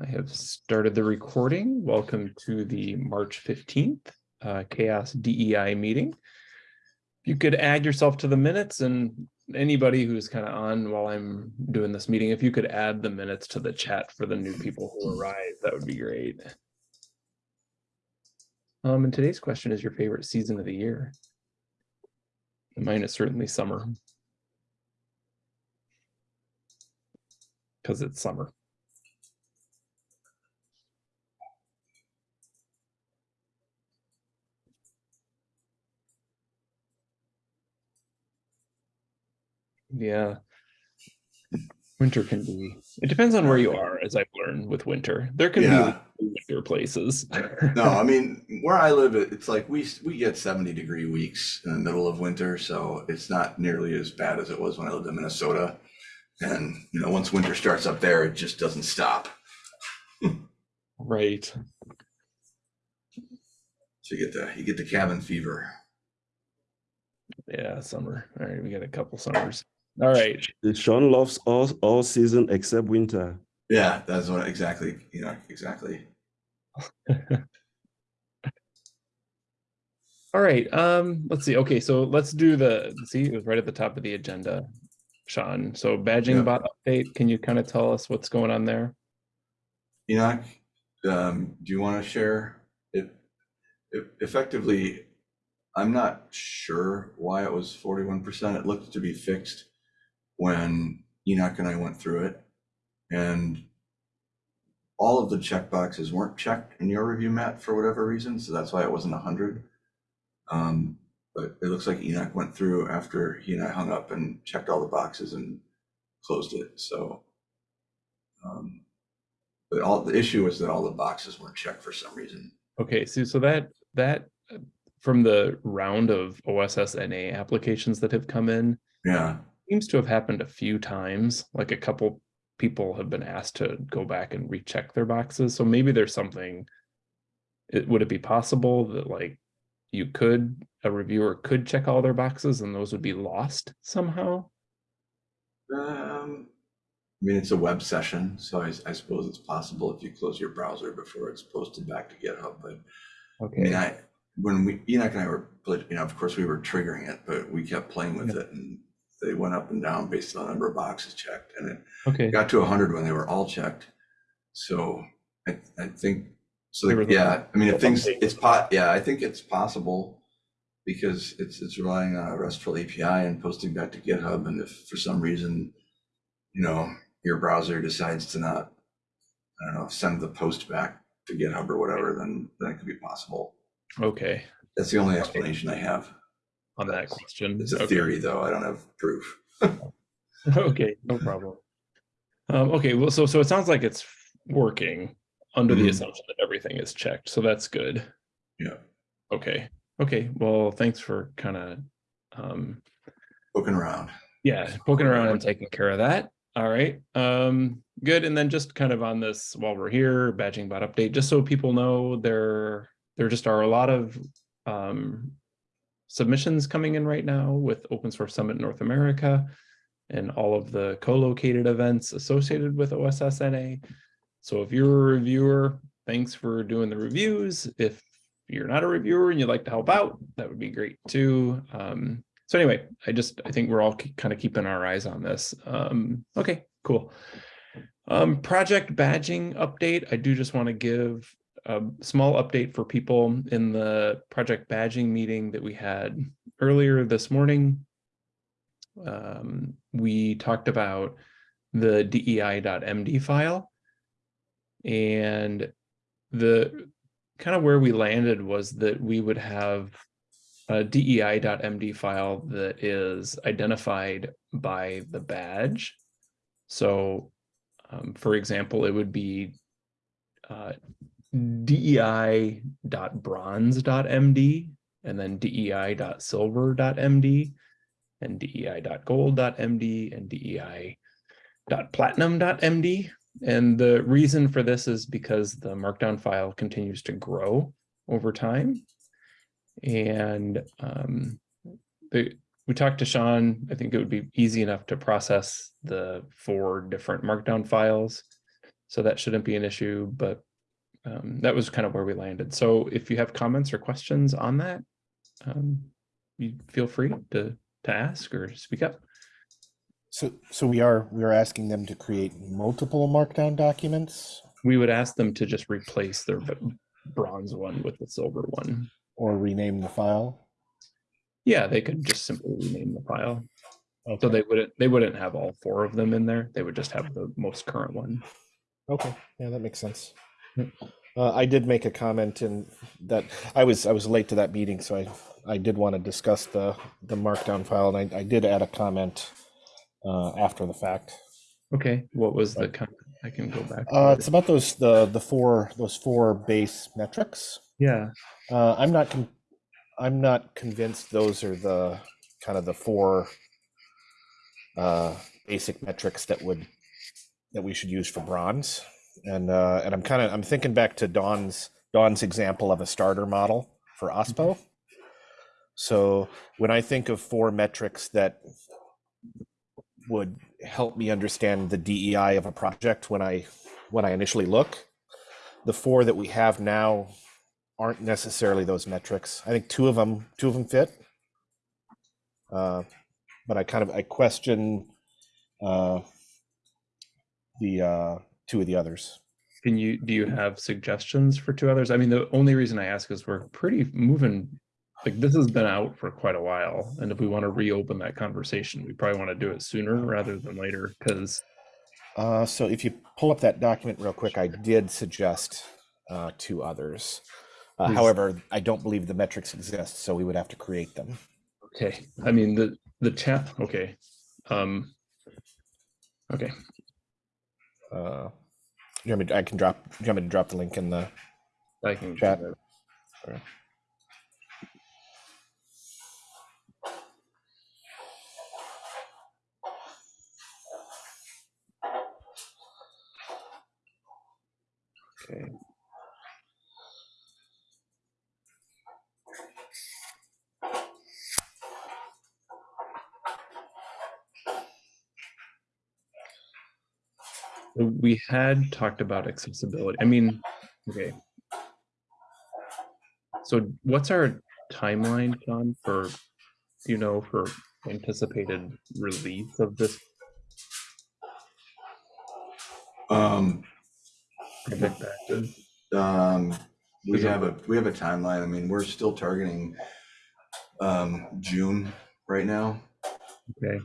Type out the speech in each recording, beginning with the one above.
I have started the recording. Welcome to the March 15th uh, CHAOSS DEI meeting. If you could add yourself to the minutes and anybody who's kind of on while I'm doing this meeting, if you could add the minutes to the chat for the new people who arrive, that would be great. Um, and today's question is your favorite season of the year. Mine is certainly summer. Because it's summer. Yeah. Winter can be, it depends on where you are, as I've learned with winter. There can Yeah. be winter places. No, I mean, where I live, it's like we, we get 70 degree weeks in the middle of winter, so it's not nearly as bad as it was when I lived in Minnesota. And, you know, once winter starts up there, it just doesn't stop. Right. So you get the, you get the cabin fever. Yeah, summer. All right, we got a couple summers. All right. Sean loves all all season except winter. Yeah, that's what exactly, you know, exactly. All right. Um, let's see. Okay, so let's do the see, it was right at the top of the agenda, Sean. So badging Yeah. bot update. Can you kind of tell us what's going on there? Enoch, um, do you want to share it? It effectively, I'm not sure why it was 41%. It looked to be fixed when Enoch and I went through it. And all of the check boxes weren't checked in your review, Matt, for whatever reason. So that's why it wasn't 100. Um, but it looks like Enoch went through after he and I hung up and checked all the boxes and closed it. So, um, but all the issue was that all the boxes weren't checked for some reason. Okay, so so that that uh, from the round of OSSNA applications that have come in, Yeah. Seems to have happened a few times. Like a couple people have been asked to go back and recheck their boxes. So maybe there's something. It, would it be possible that like you could a reviewer could check all their boxes and those would be lost somehow? Um, I mean, it's a web session, so I, I suppose it's possible if you close your browser before it's posted back to GitHub. But okay. I mean, I when we Enoch and I were, you know, of course we were triggering it, but we kept playing with it, and they went up and down based on the number of boxes checked, and it Okay. got to 100 when they were all checked. So I, I think so. Were yeah, I mean, if things it's pot. Yeah, I think it's possible because it's it's relying on a RESTful API and posting back to GitHub. And if for some reason, you know, your browser decides to not, I don't know, send the post back to GitHub or whatever, then then it could be possible. Okay. That's the only explanation I have. On that question. It's a Okay. theory, though. I don't have proof. Okay, no problem. Um, okay, well, so so it sounds like it's working under the Mhm. assumption that everything is checked, so that's good. Yeah, Okay, okay, well, thanks for kind of um poking around. yeah, poking around and taking care of that. All right, um, good. And then just kind of on this while we're here, badging bot update, just so people know there there just are a lot of um submissions coming in right now with Open Source Summit North America and all of the co-located events associated with OSSNA. So if you're a reviewer, thanks for doing the reviews. If you're not a reviewer and you'd like to help out, that would be great too. Um, so anyway, I just, I think we're all kind of keeping our eyes on this. Um, okay, cool. Um, project badging update. I do just want to give a small update for people in the project badging meeting that we had earlier this morning. Um, we talked about the DEI.md file and the kind of where we landed was that we would have a DEI.md file that is identified by the badge. So, um, for example, it would be uh, dei.bronze.md and then dei.silver.md and dei.gold.md and dei.platinum.md. And the reason for this is because the markdown file continues to grow over time. And um, the, we talked to Sean, I think it would be easy enough to process the four different markdown files. So that shouldn't be an issue, but um, that was kind of where we landed. So if you have comments or questions on that, um, you feel free to, to ask or speak up. So, so we are, we are asking them to create multiple markdown documents We would ask them to just replace their bronze one with the silver one. or rename the file? Yeah, they could just simply rename the file. So they wouldn't, they wouldn't have all four of them in there. They would just have the most current one. okay, yeah, that makes sense. Yep. Uh, I did make a comment in that, I was, I was late to that meeting, so I, I did want to discuss the, the markdown file, and I, I did add a comment uh, after the fact. Okay, what was the comment? I can go back. Uh, it. it's about those, the, the four, those four base metrics. Yeah, Uh, I'm not, con- I'm not convinced those are the, kind of the four uh, basic metrics that would, that we should use for bronze. And, uh, and I'm kind of, I'm thinking back to Don's Dawn's example of a starter model for OSPO. So when I think of four metrics that would help me understand the DEI of a project when I, when I initially look, the four that we have now aren't necessarily those metrics. I think two of them, two of them fit. Uh, but I kind of, I question uh, the uh, two of the others. can you, do you have suggestions for two others? I mean, the only reason I ask is we're pretty moving, like this has been out for quite a while. And if we want to reopen that conversation, we probably want to do it sooner rather than later, because Uh, so if you pull up that document real quick, I did suggest uh, two others. Uh, however, I don't believe the metrics exist, so we would have to create them. Okay, I mean, the, the chat, okay. Um. Okay, Uh, you want me, I can drop, you want me to drop the link in the, I can. do Chat. that. Okay. Okay. We had talked about accessibility. I mean, okay. So what's our timeline, John, for, you know, for anticipated release of this Um, project active? um, we have a, we have a timeline. I mean, we're still targeting um, June right now. Okay,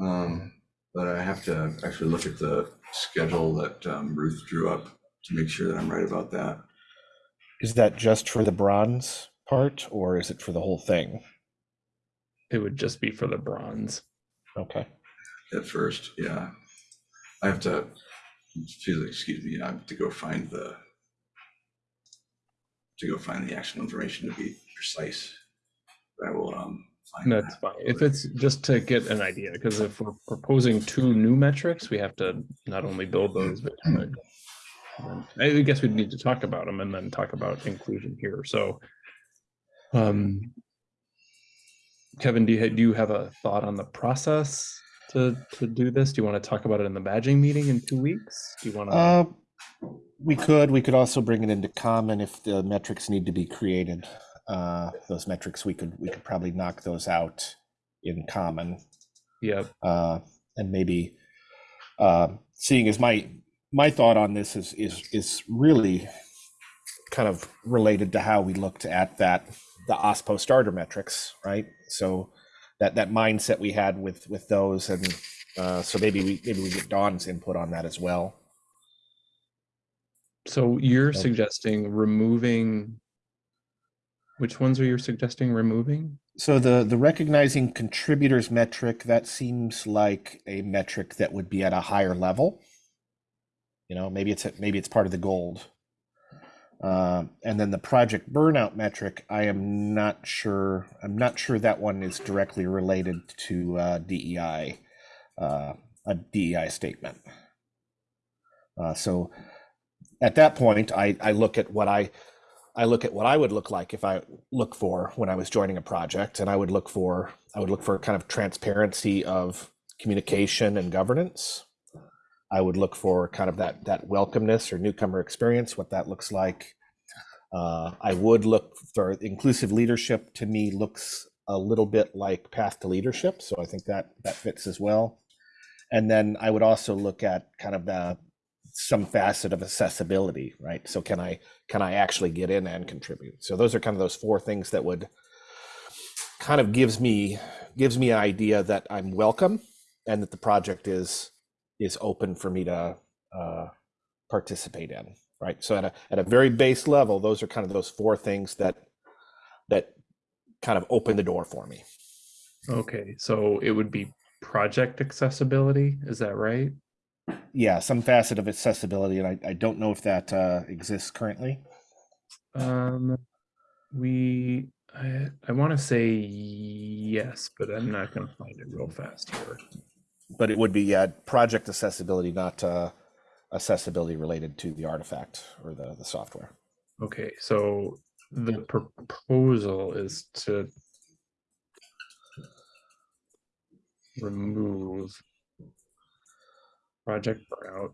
Um, but I have to actually look at the schedule that um, Ruth drew up to make sure that I'm right about that. is that just for the bronze part or is it for the whole thing? it would just be for the bronze. Okay. At first, yeah. I have to, excuse excuse me, I have to go find the, to go find the actual information to be precise. But I will, um, find That's fine. If it's just to get an idea, because if we're proposing two new metrics, we have to not only build those, but kind of- and I guess we'd need to talk about them and then talk about inclusion here. So, um, Kevin, do you, do you have a thought on the process to, to do this? Do you want to talk about it in the badging meeting in two weeks? Do you want to? Uh, we could, we could also bring it into common if the metrics need to be created. Uh, those metrics, we could, we could probably knock those out in common. Yep. Uh, and maybe, uh, seeing as my, my thought on this is, is, is really kind of related to how we looked at that, the OSPO starter metrics, right? So that, that mindset we had with, with those and, uh, so maybe we, maybe we get Dawn's input on that as well. So you're Yep. suggesting removing, which ones are you suggesting removing? So the the recognizing contributors metric that seems like a metric that would be at a higher level. You know, maybe it's a, maybe it's part of the gold. Uh, and then the project burnout metric, I am not sure. I'm not sure that one is directly related to uh, DEI, uh, a DEI statement. Uh, so at that point, I I look at what I I look at what I would look like if I look for when I was joining a project, and I would look for I would look for kind of transparency of communication and governance. I would look for kind of that that welcomeness or newcomer experience, what that looks like. Uh, I would look for inclusive leadership. To me, looks a little bit like path to leadership, so I think that that fits as well. And then I would also look at kind of the some facet of accessibility, right? So can I can I actually get in and contribute? So those are kind of those four things that would kind of gives me gives me an idea that I'm welcome and that the project is is open for me to uh, participate in, right? So at a at a very base level, those are kind of those four things that that kind of open the door for me. Okay, so it would be project accessibility, is that right? Yeah, some facet of accessibility, and I, I don't know if that uh, exists currently. Um, we, I, I want to say yes, but I'm not going to find it real fast here. but it would be yeah, project accessibility, not uh, accessibility related to the artifact or the, the software. Okay, so the proposal is to remove project burnout.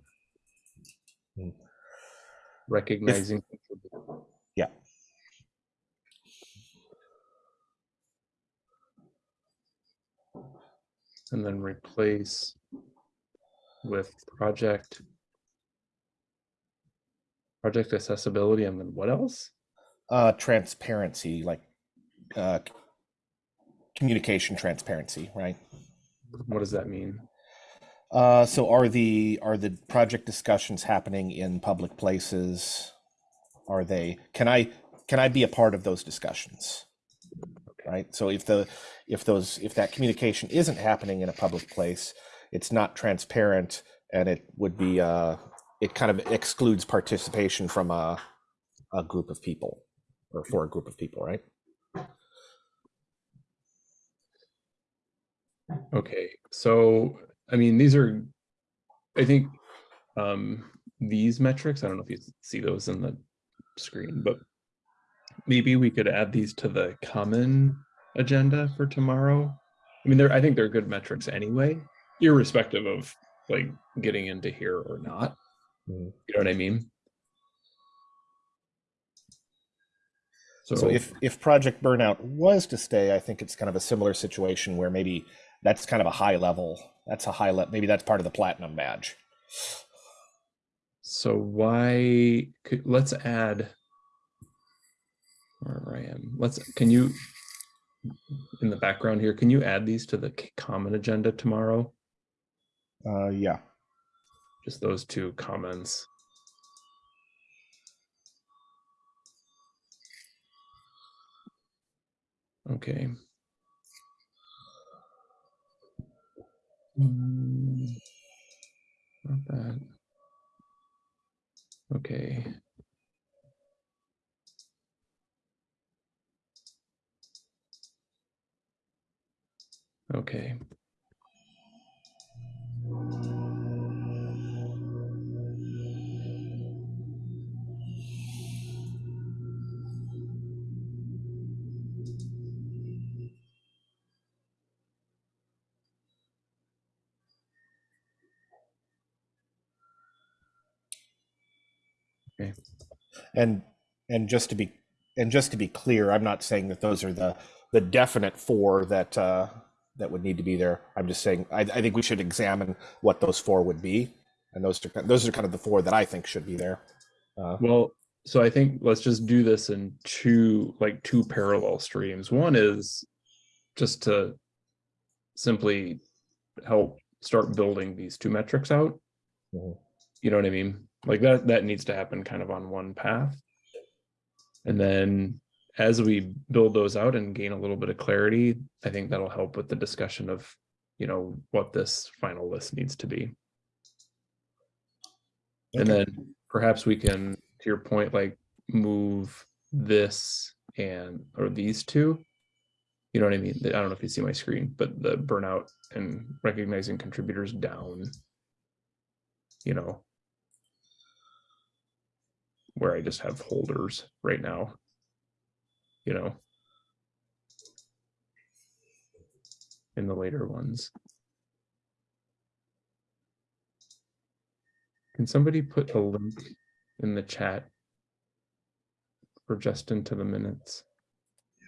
Hmm. Recognizing. Yeah. And then replace with project. Project accessibility and then what else? Uh, transparency, like uh, communication transparency, right? What does that mean? Uh, so are the are the project discussions happening in public places? Are they? Can I can I be a part of those discussions? Right. So if the if those if that communication isn't happening in a public place, it's not transparent, and it would be uh, it kind of excludes participation from a a group of people or for a group of people, right? Okay, so I mean, these are, I think, um, these metrics, I don't know if you see those in the screen, but maybe we could add these to the common agenda for tomorrow. I mean, they're, I think they're good metrics anyway, irrespective of like getting into here or not. Mhm. You know what I mean? So if if Project Burnout was to stay, I think it's kind of a similar situation where maybe that's kind of a high level. That's a high level. Maybe that's part of the platinum badge. So why could let's add where I am. Let's can you in the background here, can you add these to the common agenda tomorrow? Uh, yeah. Just those two comments. Okay. Mm, Not that. Okay. Okay. And and just to be and just to be clear, I'm not saying that those are the the definite four that uh, that would need to be there. I'm just saying I, I think we should examine what those four would be, and those are those are kind of the four that I think should be there. Uh, Well, so I think let's just do this in two, like two parallel streams. One is just to simply help start building these two metrics out. Mhm. You know what I mean? Like that, that needs to happen kind of on one path. And then as we build those out and gain a little bit of clarity, I think that'll help with the discussion of, you know, what this final list needs to be. And then perhaps we can, to your point, like move this and, or these two. You know what I mean? I don't know if you see my screen, but the burnout and recognizing contributors down. You know. Where I just have holders right now. You know. In the later ones. Can somebody put a link in the chat? For just into the minutes? Yeah.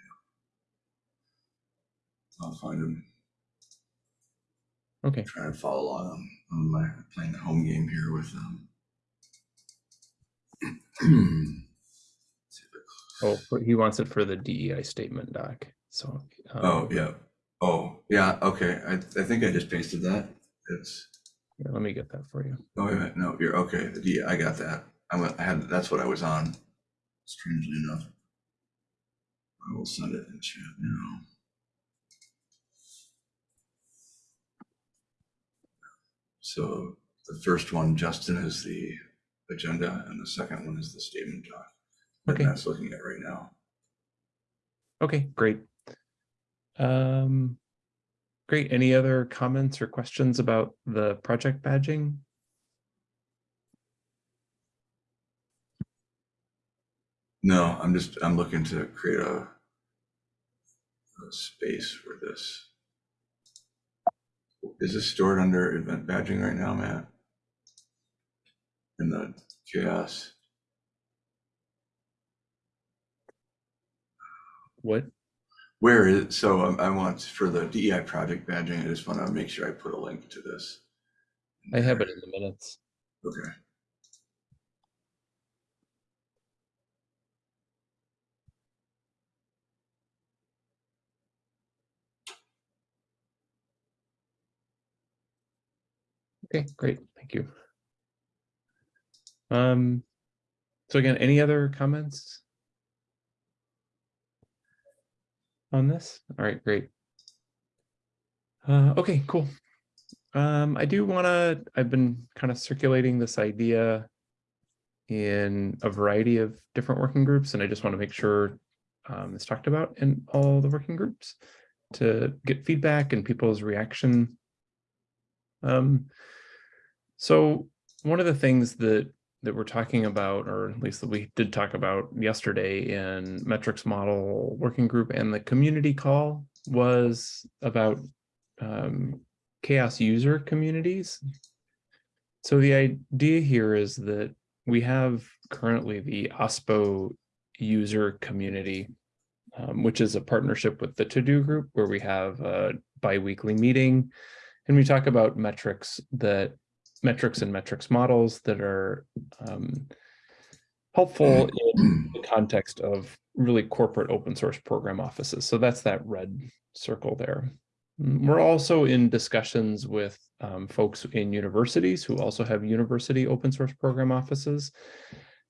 I'll find them. Okay, Trying to follow along on, on my playing the home game here with um. See if I- oh, he wants it for the DEI statement doc, so. um, Oh, yeah. Oh, yeah, okay. I, I think I just pasted that. It's, yeah, Let me get that for you. oh, wait. No, you're, okay, the D, I got that. I went, I had, that's what I was on, strangely enough. I will send it in chat now. So the first one, Justin, is the agenda, and the second one is the statement doc. that Okay. Matt's looking at right now. Okay, great. Um, great. Any other comments or questions about the project badging? No, I'm just, I'm looking to create a, a space for this. Is this stored under event badging right now, Matt? In the CHAOSS? What? Where is, so um, I want, for the DEI project badging, I just want to make sure I put a link to this. I have it in the minutes. Okay. Okay, great. Thank you. Um, so again, any other comments? On this? All right, great. Uh, okay, cool. Um, I do want to, I've been kind of circulating this idea in a variety of different working groups, and I just want to make sure um, it's talked about in all the working groups to get feedback and people's reaction. Um, so one of the things that that we're talking about, or at least that we did talk about yesterday in metrics model working group and the community call was about um, CHAOSS user communities. So the idea here is that we have currently the OSPO user community, um, which is a partnership with the TODO Group where we have a biweekly meeting and we talk about metrics that metrics and metrics models that are um, helpful in the context of really corporate open source program offices. So that's that red circle there. Mm, We're also in discussions with um, folks in universities who also have university open source program offices.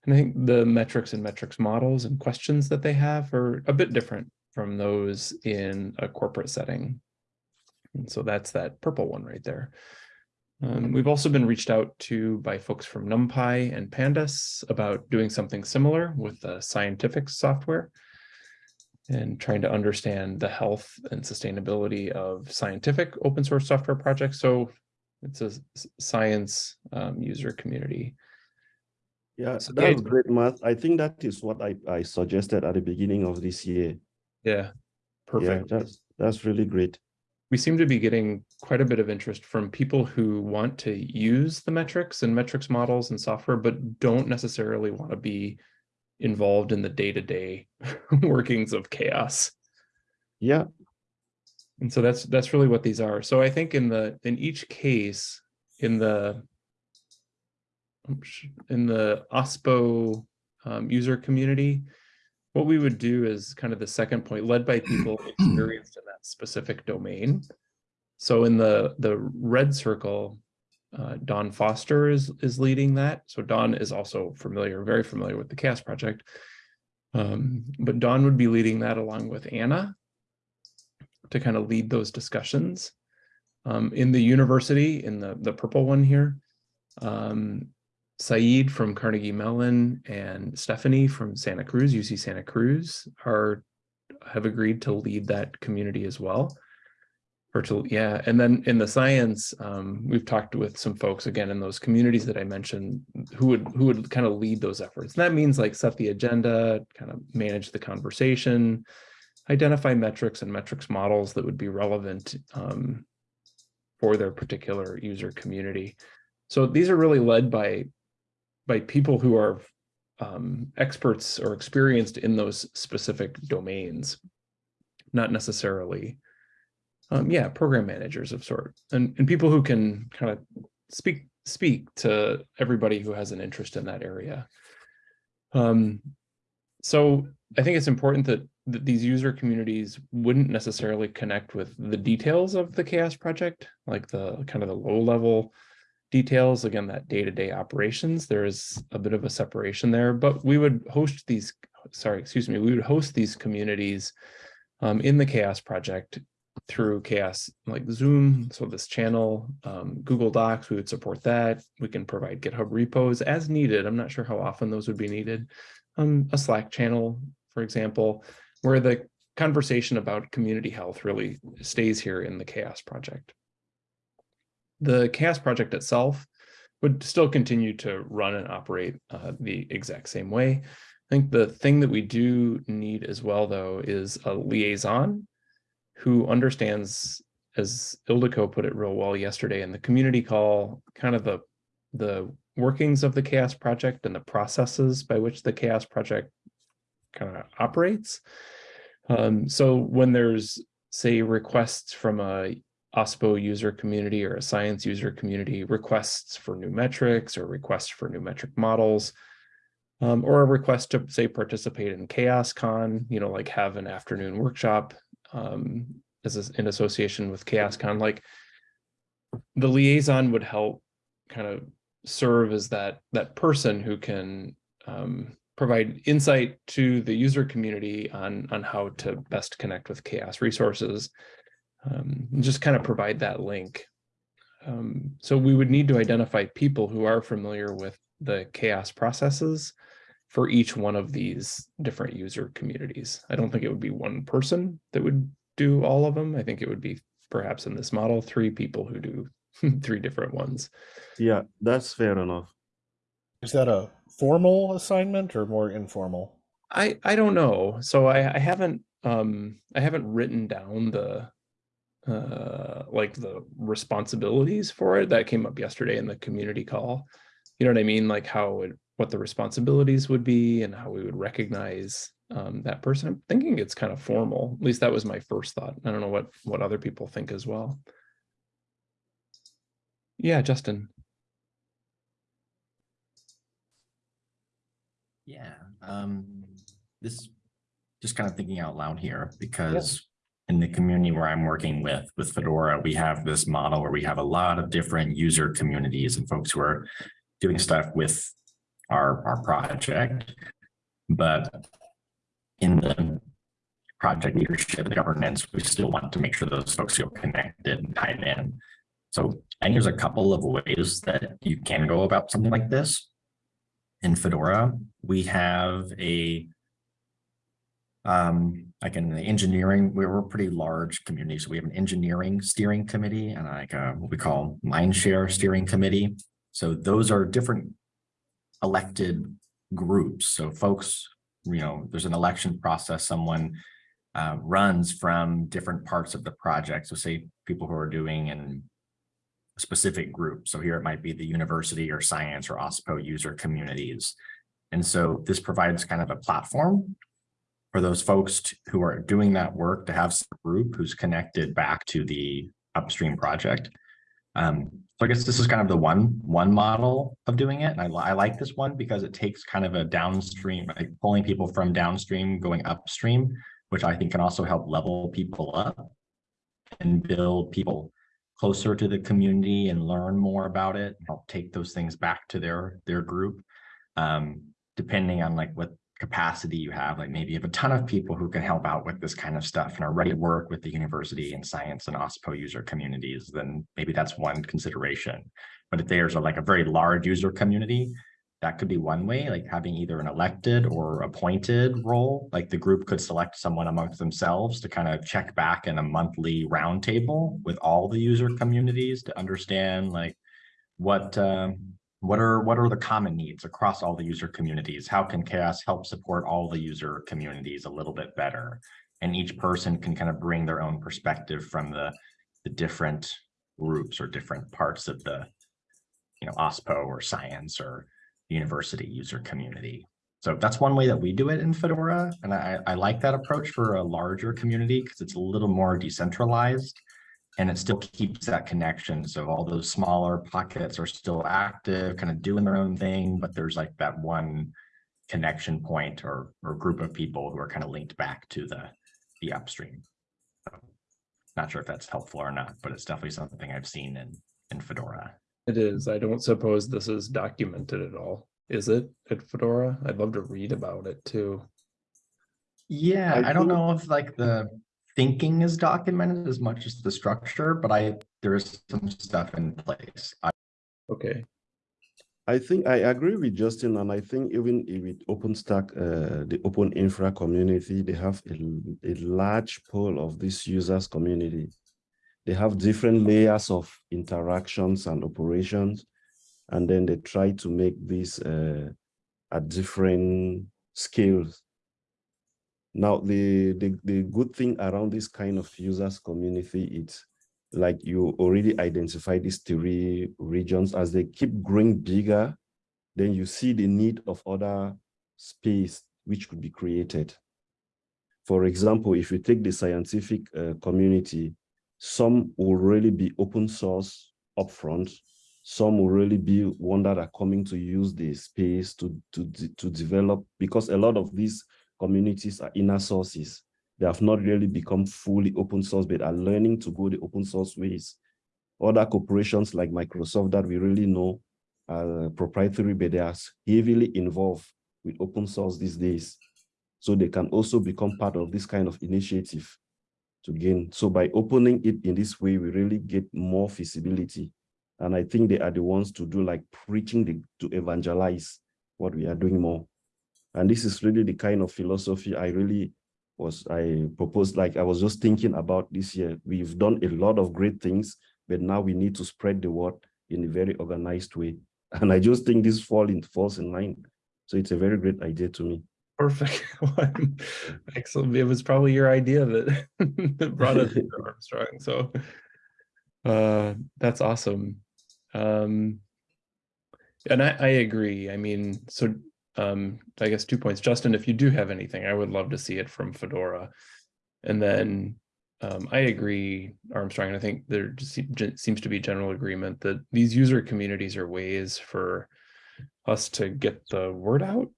And I think the metrics and metrics models and questions that they have are a bit different from those in a corporate setting. And so that's that purple one right there. Um, we've also been reached out to by folks from NumPy and Pandas about doing something similar with the scientific software and trying to understand the health and sustainability of scientific open source software projects. So it's a science um, user community. Yeah, So that's great, Matt. I think that is what I, I suggested at the beginning of this year. Yeah, Yeah, perfect. that's, that's really great. We seem to be getting quite a bit of interest from people who want to use the metrics and metrics models and software, but don't necessarily want to be involved in the day-to-day workings of CHAOSS. Yeah, And so that's that's really what these are. So I think in the in each case, in the in the OSPO um, user community, what we would do is kind of the second point, led by people experienced in that specific domain. So in the the red circle, uh, Dawn Foster is is leading that. So Dawn is also familiar, very familiar with the CHAOSS project. Um, but Dawn would be leading that along with Anna to kind of lead those discussions. Um, in the university, in the, the purple one here, um, Sayeed from Carnegie Mellon and Stephanie from Santa Cruz, UC Santa Cruz, are have agreed to lead that community as well. To, yeah, and then in the science, um, we've talked with some folks again in those communities that I mentioned who would who would kind of lead those efforts. And that means like set the agenda, kind of manage the conversation, identify metrics and metrics models that would be relevant um, for their particular user community. So these are really led by by people who are um, experts or experienced in those specific domains, not necessarily, um, yeah, program managers of sort, and and people who can kind of speak speak to everybody who has an interest in that area. Um, so I think it's important that, that these user communities wouldn't necessarily connect with the details of the CHAOSS project, like the kind of the low level details, again, that day-to-day operations, there is a bit of a separation there, but we would host these, sorry, excuse me, we would host these communities um, in the CHAOSS project through CHAOSS like Zoom, so this channel, um, Google Docs, we would support that. We can provide GitHub repos as needed. I'm not sure how often those would be needed. Um, a Slack channel, for example, where the conversation about community health really stays here in the CHAOSS project. The CHAOSS project itself would still continue to run and operate uh, the exact same way. I think the thing that we do need as well, though, is a liaison who understands, as Ildiko put it real well yesterday in the community call, kind of the, the workings of the CHAOSS project and the processes by which the CHAOSS project kind of operates. Um, so when there's, say, requests from a OSPO user community or a science user community, requests for new metrics or requests for new metric models, um, or a request to say participate in CHAOSScon, you know, like have an afternoon workshop um, as a, in association with CHAOSScon, like the liaison would help kind of serve as that that person who can um, provide insight to the user community on on how to best connect with CHAOSS resources um, and just kind of provide that link um, so we would need to identify people who are familiar with the CHAOSS processes for each one of these different user communities. I don't think it would be one person that would do all of them. I think it would be perhaps in this model, three people who do three different ones. Yeah, that's fair enough. Is that a formal assignment or more informal? I I don't know. So I I haven't um I haven't written down the uh like the responsibilities for it that came up yesterday in the community call. You know what I mean? Like how it what the responsibilities would be and how we would recognize um, that person. I'm thinking it's kind of formal. At least that was my first thought. I don't know what what other people think as well. Yeah, Justin. Yeah, um, this, just kind of thinking out loud here, because in the community where I'm working with, with Fedora, we have this model where we have a lot of different user communities and folks who are doing stuff with our, our project. But in the project leadership governance, we still want to make sure those folks feel connected and tied in. So I think there's a couple of ways that you can go about something like this. In Fedora, we have a um, like in the engineering, we're a pretty large community. So we have an engineering steering committee and like a, what we call mindshare steering committee. So those are different elected groups. So folks, you know, there's an election process, someone uh, runs from different parts of the project. So say people who are doing in a specific group. So here it might be the university or science or OSPO user communities. And so this provides kind of a platform for those folks who are doing that work to have a group who's connected back to the upstream project. Um, so I guess this is kind of the one one model of doing it. And I, I like this one because it takes kind of a downstream, like pulling people from downstream going upstream, which I think can also help level people up and build people closer to the community and learn more about it, help take those things back to their their group. Um, depending on like what capacity you have, like maybe you have a ton of people who can help out with this kind of stuff and are ready to work with the university and science and OSPO user communities, then maybe that's one consideration. But if there's a, like a very large user community, that could be one way, like having either an elected or appointed role, like the group could select someone amongst themselves to kind of check back in a monthly roundtable with all the user communities to understand like what um, what are what are the common needs across all the user communities? How can CHAOSS help support all the user communities a little bit better? And each person can kind of bring their own perspective from the, the different groups or different parts of the you know, OSPO or science or university user community. So that's one way that we do it in Fedora. And I, I like that approach for a larger community because it's a little more decentralized and it still keeps that connection. So all those smaller pockets are still active, kind of doing their own thing, but there's like that one connection point or, or group of people who are kind of linked back to the, the upstream. So, Not sure if that's helpful or not, but it's definitely something I've seen in, in Fedora. It is. I don't suppose this is documented at all. Is it at Fedora? I'd love to read about it too. Yeah, I I don't know if like the thinking is documented as much as the structure, but I, there is some stuff in place. I, Okay, I think I agree with Justin, and I think even with OpenStack, uh, the Open Infra community, they have a, a large pool of this users community. They have different layers of interactions and operations, and then they try to make this uh, at different scales. Now, the, the the good thing around this kind of users community, it's like you already identify these three regions. As they keep growing bigger then you see the need of other space which could be created. For example if you take the scientific uh, community some will really be open source upfront. Some will really be one that are coming to use the space to to to develop because a lot of these communities are inner sources they have not really become fully open source, but are learning to go the open source ways. Other corporations like Microsoft that we really know are proprietary, but they are heavily involved with open source these days. So they can also become part of this kind of initiative to gain. So by opening it in this way, we really get more feasibility. And I think they are the ones to do like preaching the, to evangelize what we are doing more. And this is really the kind of philosophy I really was I proposed, like I was just thinking about this year. We've done a lot of great things, but now we need to spread the word in a very organized way. And I just think this fall in, falls in line. So it's a very great idea to me. perfect. Excellent. It was probably your idea that that brought us to Armstrong. So uh, that's awesome. Um, and I, I agree. I mean, so um, I guess two points. Justin, if you do have anything, I would love to see it from Fedora. And then um, I agree, Armstrong, and I think there just seems to be general agreement that these user communities are ways for us to get the word out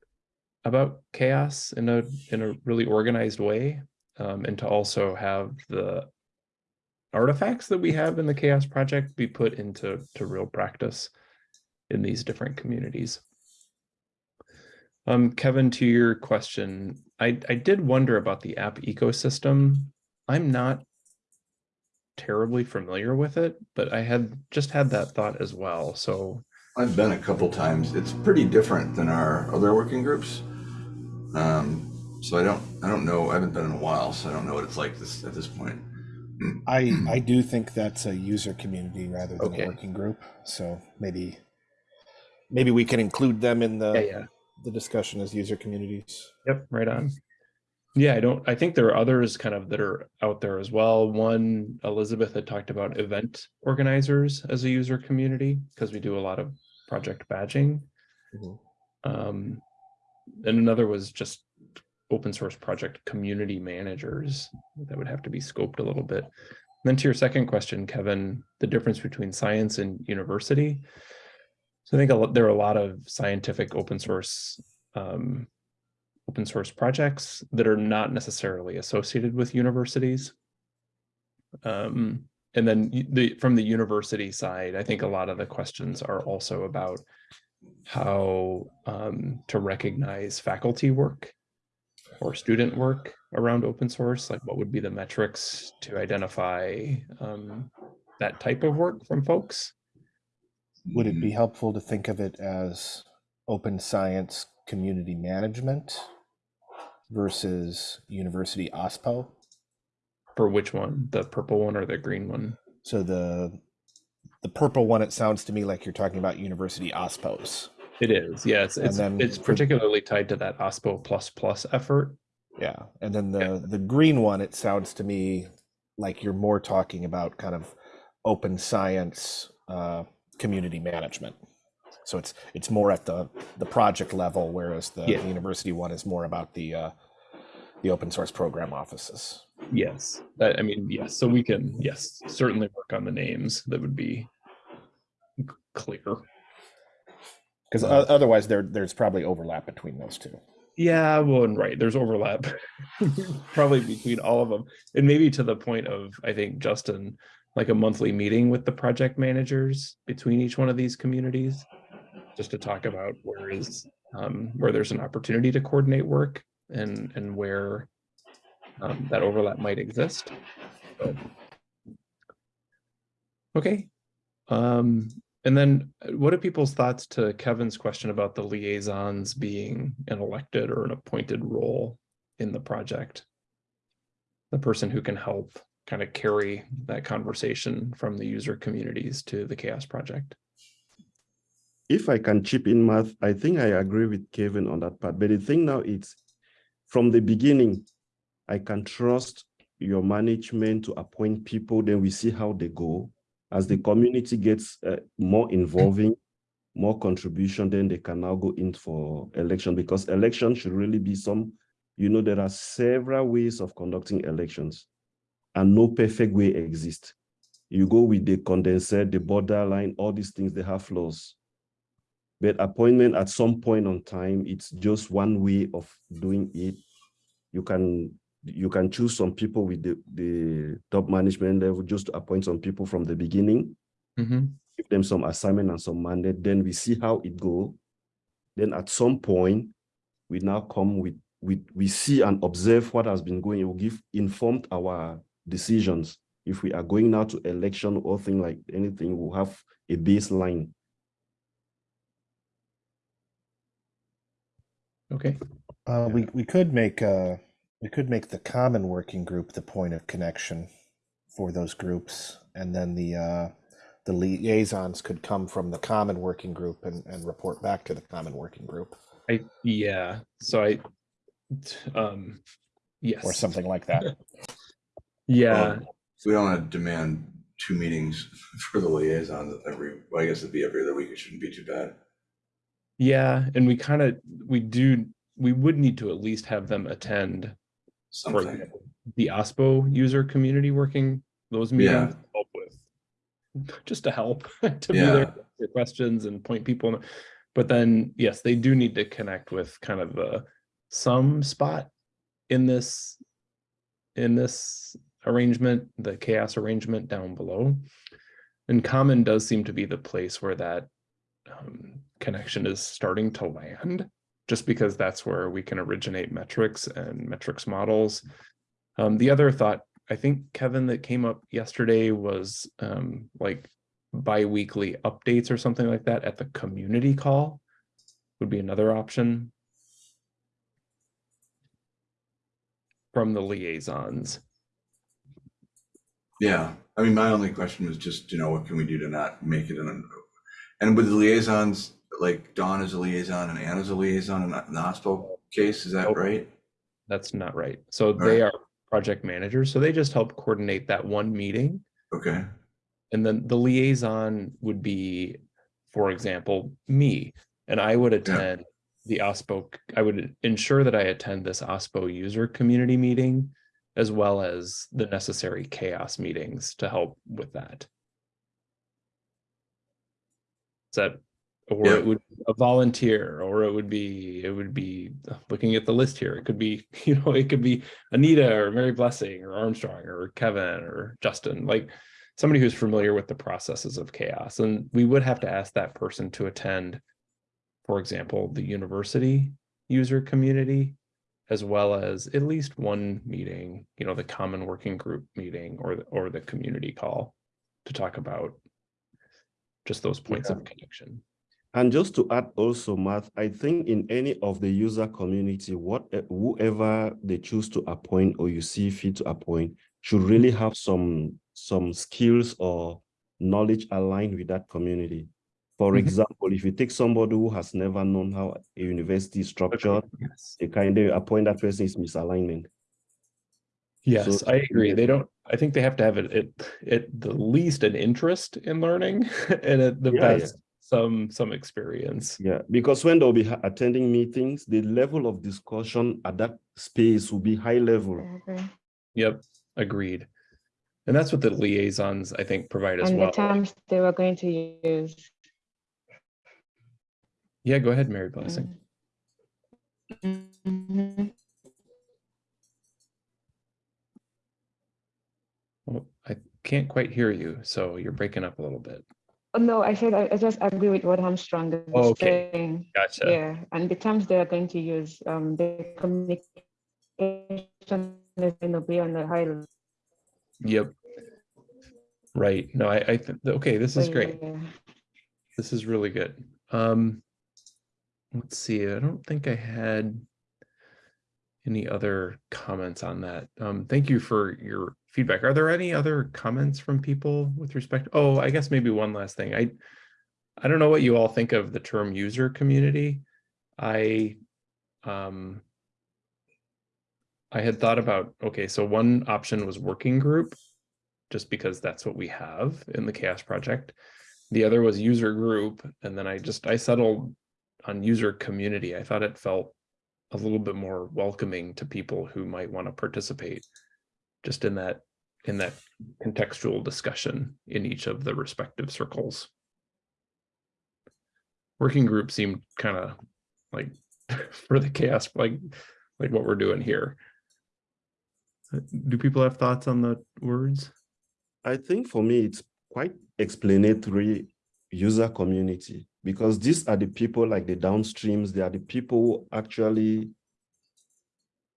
about CHAOSS in a in a really organized way, um, and to also have the artifacts that we have in the CHAOSS project be put into to real practice in these different communities. Um, Kevin, to your question, I, I did wonder about the app ecosystem. I'm not terribly familiar with it, but I had just had that thought as well. So I've been a couple times. It's pretty different than our other working groups. Um, so I don't, I don't know. I haven't been in a while, so I don't know what it's like this at this point. I I do think that's a user community rather than Okay. a working group. So maybe maybe we can include them in the yeah, yeah. The discussion as user communities. Yep, right on. Yeah, I don't, I think there are others kind of that are out there as well. One, Elizabeth had talked about event organizers as a user community, because we do a lot of project badging. Mhm. Um, and another was just open source project community managers. That would have to be scoped a little bit. Then to your second question, Kevin, the difference between science and university. So I think lot, there are a lot of scientific open source um, open source projects that are not necessarily associated with universities. Um, and then the from the university side, I think a lot of the questions are also about how um, to recognize faculty work or student work around open source, like what would be the metrics to identify um, that type of work from folks? Would it be helpful to think of it as open science community management versus university OSPO? For which one, the purple one or the green one? So the the purple one, it sounds to me like you're talking about university OSPOs. It is, yes. And It's, then it's particularly tied to that OSPO plus plus effort. Yeah, and then the the green one, it sounds to me like you're more talking about kind of open science uh, community management. So it's it's more at the the project level, whereas the, Yeah. the university one is more about the uh, the open source program offices. Yes, that, I mean, yes, so we can, yes, certainly work on the names. That would be clear. Because otherwise, there there's probably overlap between those two. Yeah, well, and right, there's overlap probably between all of them. And maybe to the point of, I think, Justin, like a monthly meeting with the project managers between each one of these communities. Just to talk about where is, um, where there's an opportunity to coordinate work and, and where um, that overlap might exist. But- Okay. Um, and then uh, what are people's thoughts to Kevin's question about the liaisons being an elected or an appointed role in the project? The person who can help kind of carry that conversation from the user communities to the CHAOSS project. if I can chip in Matt, I think I agree with Kevin on that part. But the thing now is, from the beginning, I can trust your management to appoint people, then we see how they go. As the community gets uh, more involving, more contribution, then they can now go in for election because election should really be some, you know, there are several ways of conducting elections and no perfect way exists. You go with the Condorcet, the borderline, all these things, they have flaws. But appointment at some point on time, it's just one way of doing it. You can you can choose some people with the, the top management level just to appoint some people from the beginning, Mhm. give them some assignment and some mandate, then we see how it go. Then at some point, we now come with, with we see and observe what has been going, We'll give informed our decisions. If we are going now to election or thing like anything, we'll have a baseline. Okay, Uh, we we could make uh we could make the common working group the point of connection for those groups, and then the uh, the liaisons could come from the common working group and, and report back to the common working group I, yeah, so I um, yes. or something like that. Yeah, um, So we don't want to demand two meetings for the liaison every, well, I guess it'd be every other week. It shouldn't be too bad. yeah, and we kind of, we do, we would need to at least have them attend for Something. example, the OSPO user community working those Yeah. meetings to help with, just to help, to be Yeah. there, to questions and point people. in- But then, yes, they do need to connect with kind of the, some spot in this, in this arrangement, the CHAOSS arrangement down below. And common does seem to be the place where that um, connection is starting to land just because that's where we can originate metrics and metrics models. Um, the other thought, I think, Kevin, that came up yesterday was um, like bi-weekly updates or something like that at the community call would be another option. From the liaisons. Yeah, I mean, my only question was just, you know, what can we do to not make it an, and with the liaisons, like Dawn is a liaison and Anna's a liaison in the hospital case, is that Nope. right? That's not right. So they are project managers, so they just help coordinate that one meeting. Okay, And then the liaison would be, for example, me, and I would attend the OSPO, I would ensure that I attend this OSPO user community meeting as well as the necessary CHAOSS meetings to help with that. Is that, or Yeah. it would be a volunteer, or it would be, it would be uh, looking at the list here. It could be, you know, it could be Anita or Mary Blessing or Armstrong or Kevin or Justin, like somebody who's familiar with the processes of CHAOSS. And we would have to ask that person to attend, for example, the university user community, as well as at least one meeting, you know, the common working group meeting or, the- or the community call to talk about just those points of connection. And just to add also, Matt, I think in any of the user community, what eh, whoever they choose to appoint or you see fit to appoint should really have some some skills or knowledge aligned with that community. For Mhm. example, if you take somebody who has never known how a university is structured, Yes. they kind of appoint that person is misalignment. Yes, So- I agree. They don't, I think they have to have it, it, at the least an interest in learning and at the Yeah, yeah. best, some some experience. Yeah, because when they'll be attending meetings, the level of discussion at that space will be high level. I agree. Yep, agreed. And that's what the liaisons, I think, provide as And well. the terms they were going to use. Yeah, go ahead, Mary Blessing. Well, I can't quite hear you, so you're breaking up a little bit. Oh, No, I said I I just agree with what Armstrong is Oh, okay. saying. Gotcha. Yeah, and the terms they are going to use, um, the communication is going to be on the high. level. Yep. Right. No, I, I, th- okay, this is great. yeah. This is really good. Um, let's see, I don't think I had any other comments on that. Um, thank you for your feedback. Are there any other comments from people with respect? Oh, I guess maybe one last thing. I, I don't know what you all think of the term user community. I, um, I had thought about, okay, so one option was working group, just because that's what we have in the CHAOSS project. The other was user group, and then I just, I settled on user community. I thought it felt a little bit more welcoming to people who might want to participate just in that, in that contextual discussion in each of the respective circles. Working group seemed kind of like for the CHAOSS, like, like what we're doing here. Do people have thoughts on the words? I think for me, it's quite explanatory user community because these are the people like the downstreams, they are the people who actually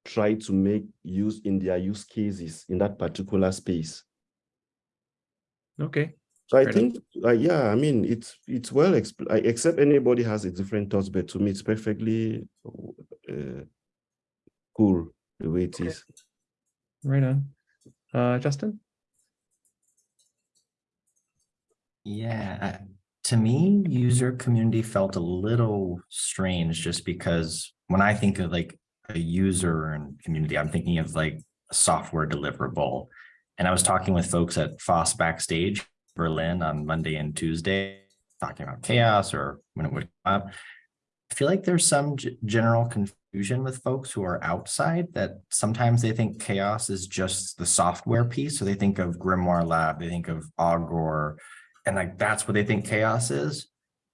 try to make use in their use cases in that particular space. Okay, So I Fair enough. think, uh, yeah, I mean, it's it's well expl- I- except anybody has a different thoughts, but to me, it's perfectly uh, cool the way it is. Okay. right on. Uh, Justin? Yeah, I- to me, user community felt a little strange just because when I think of like a user and community, I'm thinking of like a software deliverable. And I was talking with folks at FOSS Backstage Berlin on Monday and Tuesday, talking about CHAOSS or when it would come up. I feel like there's some general confusion with folks who are outside that sometimes they think CHAOSS is just the software piece. So they think of Grimoire Lab, they think of Augur, and like that's what they think CHAOSS is.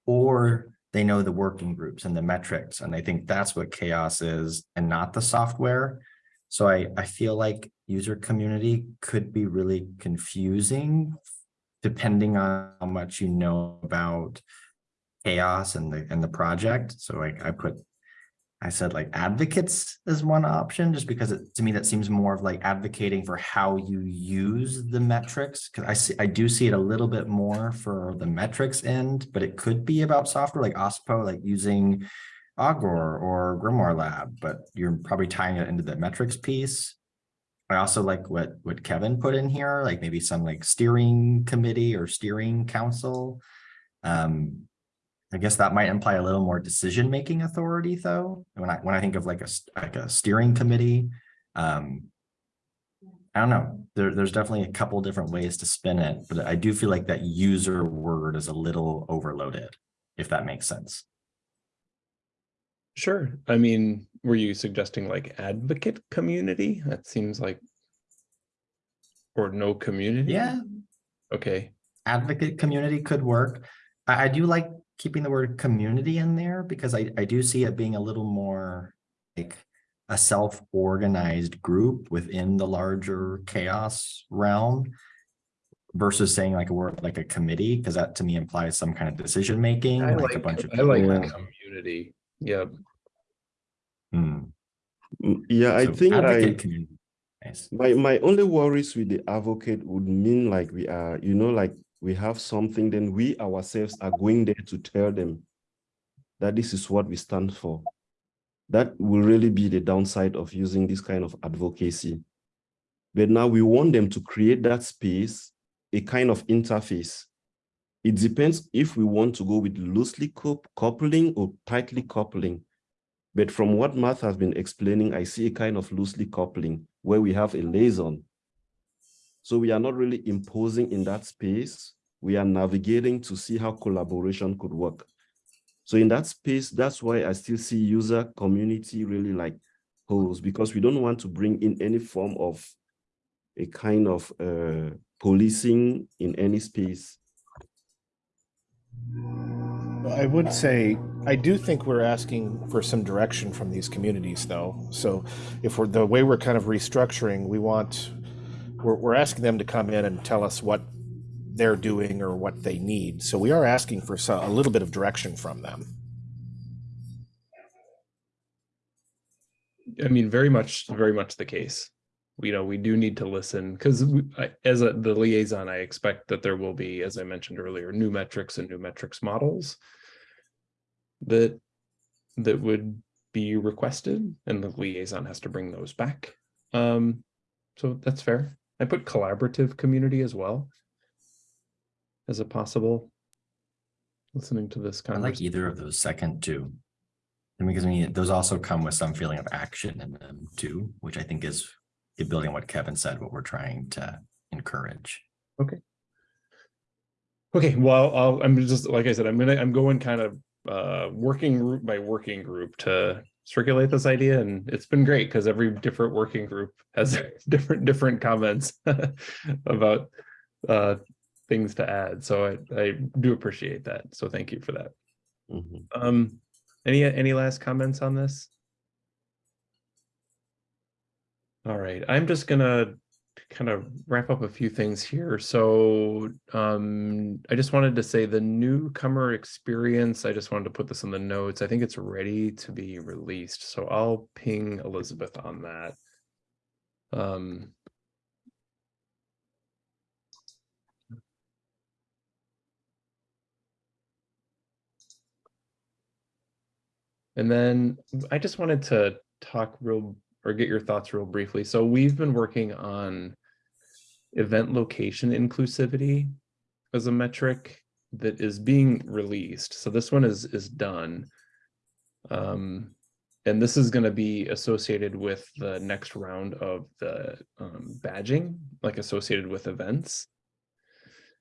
Or they know the working groups and the metrics, and they think that's what CHAOSS is and not the software. So I, I feel like user community could be really confusing depending on how much you know about CHAOSS and the, and the project. So like I put, I said like advocates is one option, just because it, to me, that seems more of like advocating for how you use the metrics. Cause I see, I do see it a little bit more for the metrics end, but it could be about software like OSPO, like using Augur or Grimoire Lab, but you're probably tying it into the metrics piece. I also like what, what Kevin put in here, like maybe some like steering committee or steering council. Um, I guess that might imply a little more decision-making authority though. When I, when I think of like a, like a steering committee, um, I don't know, there, there's definitely a couple different ways to spin it, but I do feel like that user word is a little overloaded, if that makes sense. Sure. I mean, were you suggesting like advocate community? That seems like. Or no community? Yeah, Okay, advocate community could work. I, I do like keeping the word community in there because I, I do see it being a little more like a self-organized group within the larger CHAOSS realm versus saying like a word like a committee, because that to me implies some kind of decision making, I like a bunch of. I like people. Yeah. community. Yeah, Hmm. Mm, Yeah, I So think I, community. Nice. my, my only worries with the advocate would mean like we are, you know, like we have something, then we ourselves are going there to tell them that this is what we stand for. That will really be the downside of using this kind of advocacy. But now we want them to create that space, a kind of interface. It depends if we want to go with loosely coupling or tightly coupling. But from what Matt has been explaining, I see a kind of loosely coupling where we have a liaison. So we are not really imposing in that space, we are navigating to see how collaboration could work. So in that space, that's why I still see user community really like holes because we don't want to bring in any form of a kind of uh, policing in any space. I would say, I do think we're asking for some direction from these communities though. So if we're, the way we're kind of restructuring, we want, we're, we're asking them to come in and tell us what they're doing or what they need. So we are asking for some, a little bit of direction from them. I mean, very much, very much the case. You know, we do need to listen because as a, the liaison, I expect that there will be, as I mentioned earlier, new metrics and new metrics models that that would be requested and the liaison has to bring those back. Um, so that's fair. I put collaborative community as well as a possible listening to this kind I like either of those second two. And because I mean, those also come with some feeling of action in them too, which I think is building on what Kevin said, what we're trying to encourage. Okay. Okay, well, I'll, I'm just, like I said, I'm gonna, I'm going kind of uh, working group by working group to circulate this idea and it's been great because every different working group has different, different comments about uh, things to add. So I, I do appreciate that. So thank you for that. Mhm. Um, any, any last comments on this? All right, I'm just gonna kind of wrap up a few things here. So um, I just wanted to say the newcomer experience, I just wanted to put this in the notes. I think it's ready to be released. So I'll ping Elizabeth on that. Um, And then I just wanted to talk real or get your thoughts real briefly. So we've been working on event location inclusivity as a metric that is being released. So this one is is done. Um, and this is going to be associated with the next round of the um, badging, like associated with events.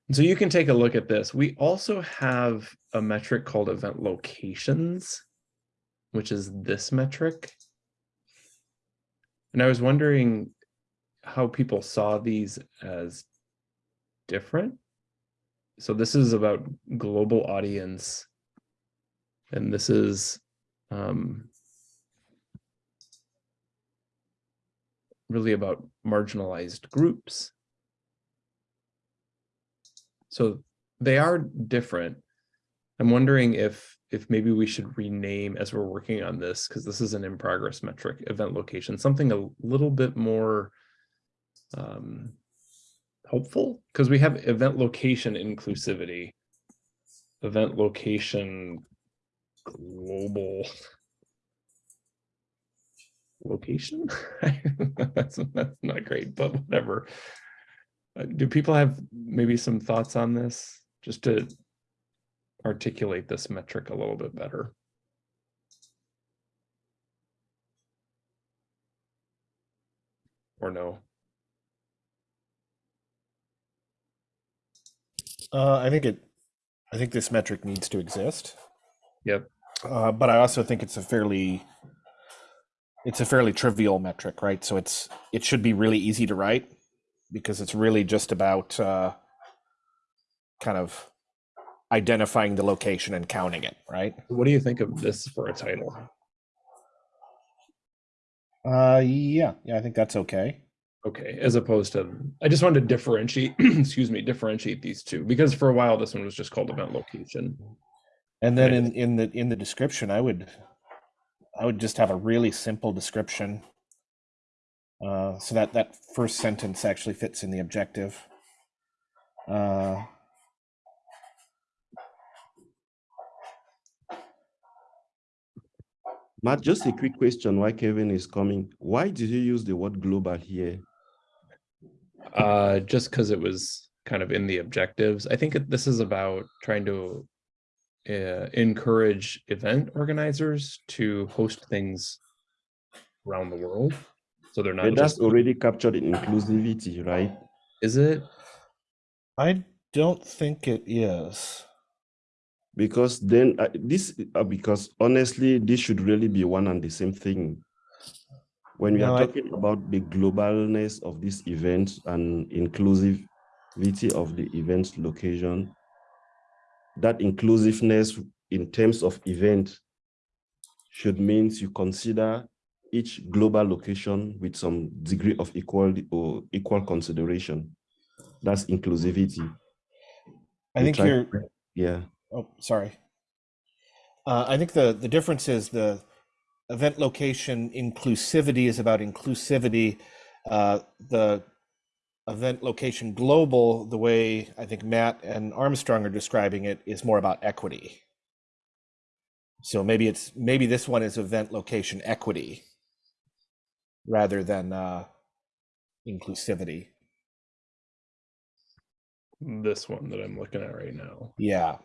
And so you can take a look at this. We also have a metric called event locations, which is this metric. And I was wondering how people saw these as different. So this is about global audience. And this is um, really about marginalized groups. So they are different. I'm wondering if if maybe we should rename as we're working on this, because this is an in progress metric, event location, something a little bit more um, helpful, because we have event location inclusivity, event location global location. that's, that's not great, but whatever. Uh, do people have maybe some thoughts on this? Just to articulate this metric a little bit better. Or no? Uh, I think it, I think this metric needs to exist. Yep. Uh, but I also think it's a fairly, it's a fairly trivial metric, right? So it's, it should be really easy to write because it's really just about uh, kind of identifying the location and counting it, right? What do you think of this for a title? Uh, yeah, yeah, I think that's okay. Okay, as opposed to, I just wanted to differentiate, excuse me, differentiate these two, because for a while this one was just called event location. And then in, in the in the description, I would I would just have a really simple description. Uh, so that that first sentence actually fits in the objective. Uh, Matt, just a quick question Why Kevin is coming. Why did you use the word global here? Uh, just because it was kind of in the objectives. I think this is about trying to uh, encourage event organizers to host things around the world. So they're not But that's just, already captured in inclusivity, right? is it? I don't think it is. Because then uh, this, uh, because honestly, this should really be one and the same thing. When we No, are I- talking about the globalness of this event and inclusivity of the event location, that inclusiveness in terms of event should means you consider each global location with some degree of equality or equal consideration. That's inclusivity. I You think you're, Yeah. oh, sorry. Uh, I think the, the difference is the event location inclusivity is about inclusivity. Uh, the event location global, the way I think Matt and Armstrong are describing it, is more about equity. So maybe it's, maybe this one is event location equity rather than uh, inclusivity. This one that I'm looking at right now. Yeah.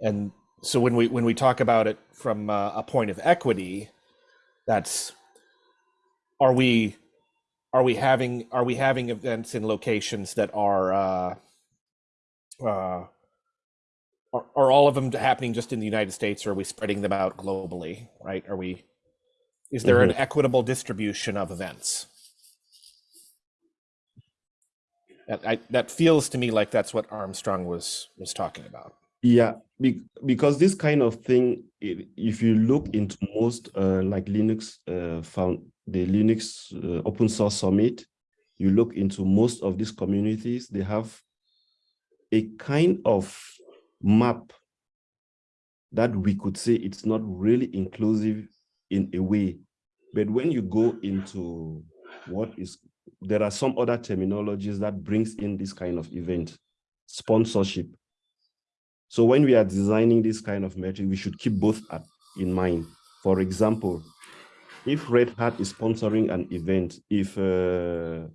And so when we when we talk about it from uh, a point of equity, that's are we are we having are we having events in locations that are uh uh are, are all of them happening just in the United States or are we spreading them out globally, right? Are we is there an equitable distribution of events? That I, that feels to me like that's what Armstrong was was talking about. Yeah, be, because this kind of thing, i- if you look into most uh, like Linux uh, found the Linux uh, open source summit, you look into most of these communities, they have a kind of map that we could say it's not really inclusive in a way. But when you go into what is, there are some other terminologies that brings in this kind of event, sponsorship. So when we are designing this kind of metric, we should keep both in mind. For example, if Red Hat is sponsoring an event, if uh,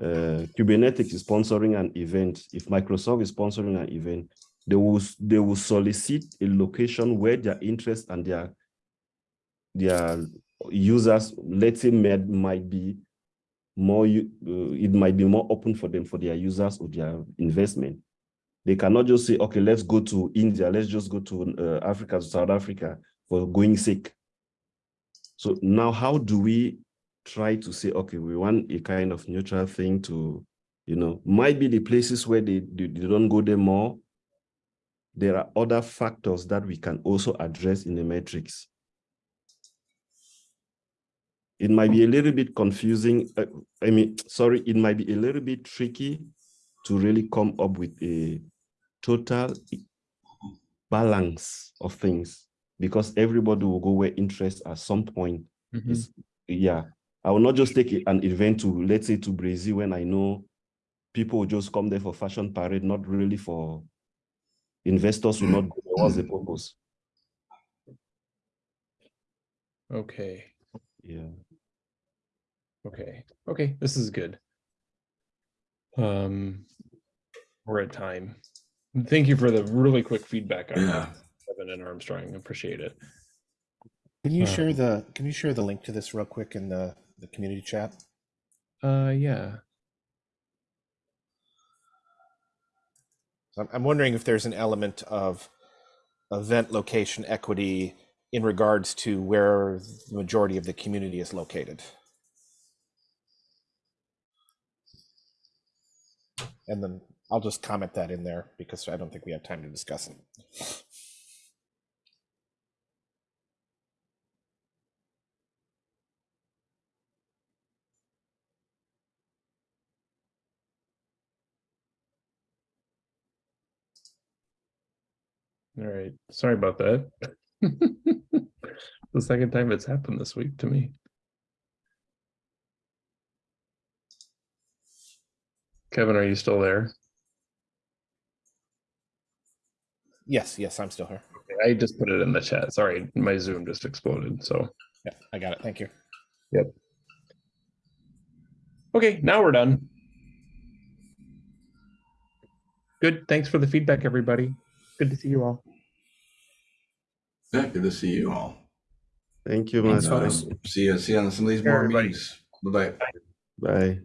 uh, Kubernetes is sponsoring an event, if Microsoft is sponsoring an event, they will they will solicit a location where their interest and their their users, let's say, might, might be more. Uh, it might be more open for them for their users or their investment. They cannot just say, okay, let's go to India, let's just go to uh, Africa, to South Africa for going sake. So now how do we try to say, okay, we want a kind of neutral thing to, you know, might be the places where they, they, they don't go there more. There are other factors that we can also address in the metrics. It might be a little bit confusing. uh, I mean, sorry, it might be a little bit tricky to really come up with a total balance of things because everybody will go where interest at some point Mhm. is yeah i will not just take an event to let's say to brazil when i know people will just come there for fashion parade not really for investors will not go there. what's the purpose Okay, yeah okay, okay, this is good. Um, we're at time. Thank you for the really quick feedback on Yeah. that, Kevin and Armstrong. Appreciate it. Can you Uh, share the Can you share the link to this real quick in the the community chat? Uh, yeah. So I'm, I'm wondering if there's an element of event location equity in regards to where the majority of the community is located. And then I'll just comment that in there because I don't think we have time to discuss it. All right. Sorry about that. the second time it's happened this week to me. Kevin, are you still there? Yes, yes, I'm still here. I just put it in the chat. Sorry, my Zoom just exploded. So, Yeah, I got it. Thank you. Yep. Okay, now we're done. Good. Thanks for the feedback, everybody. Good to see you all. Yeah, good to see you all. thank you Thanks, much. Um, See you, see you on some of these Sure, more everybody. meetings. Bye-bye. bye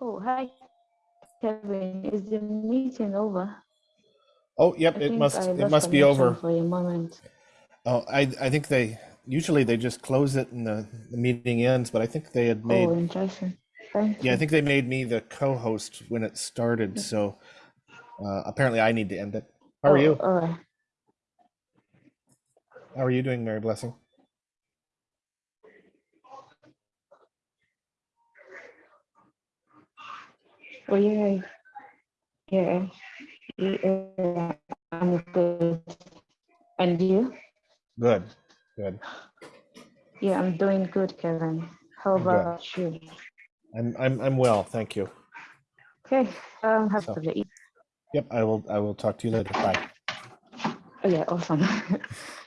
Oh, hi, Kevin. Is the meeting over? Oh, yep, I it must, it must be over. For a moment. Oh, I, I think they, usually they just close it and the, the meeting ends, but I think they had made. Oh, interesting. Thank yeah, I think they made me the co-host when it started, so uh, apparently I need to end it. How are Oh, you? Right. How are you doing, Mary Blessing? Oh, yeah. Yeah. I'm good. And you? Good, good. Yeah, I'm doing good, Kevin. How Good. about you? I'm, I'm, I'm well, thank you. Okay. Um, have So- a good Yep, I will, I will talk to you later. Bye. Oh, yeah, awesome.